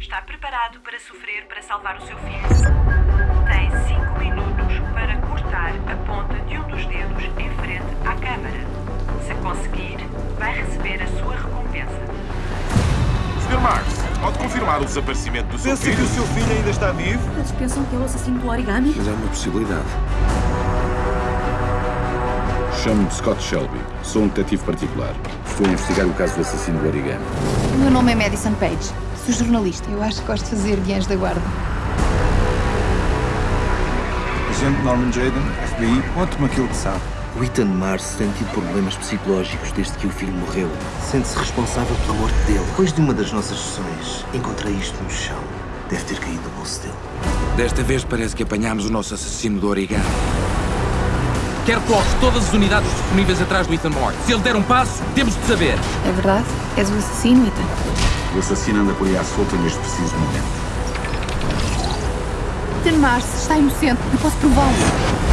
Está preparado para sofrer para salvar o seu filho? Tem 5 minutos para cortar a ponta de um dos dedos em frente à câmara. Se conseguir, vai receber a sua recompensa. Sr. Marx, pode confirmar o desaparecimento do seu Pensa que filho? o seu filho ainda está vivo? Eles pensam que é o assassino do origami? Mas há uma possibilidade. Chamo-me Scott Shelby. Sou um detetive particular. Estou a investigar o caso do assassino do origami. O meu nome é Madison Page. Sou jornalista. Eu acho que gosto de fazer anjo da guarda. Agente Norman Jaden, FBI, conte-me aquilo que sabe. O Ethan Mars tem tido problemas psicológicos desde que o filho morreu. Sente-se responsável pela morte dele. Depois de uma das nossas sessões, encontrei isto no chão. Deve ter caído do bolso dele. Desta vez parece que apanhámos o nosso assassino do origami. Quero que coloques todas as unidades disponíveis atrás do Ethan Moore. Se ele der um passo, temos de saber. É verdade? És o assassino, Ethan? O assassino anda por aí à solta neste preciso momento. Ethan Mars está inocente. Eu posso prová-lo.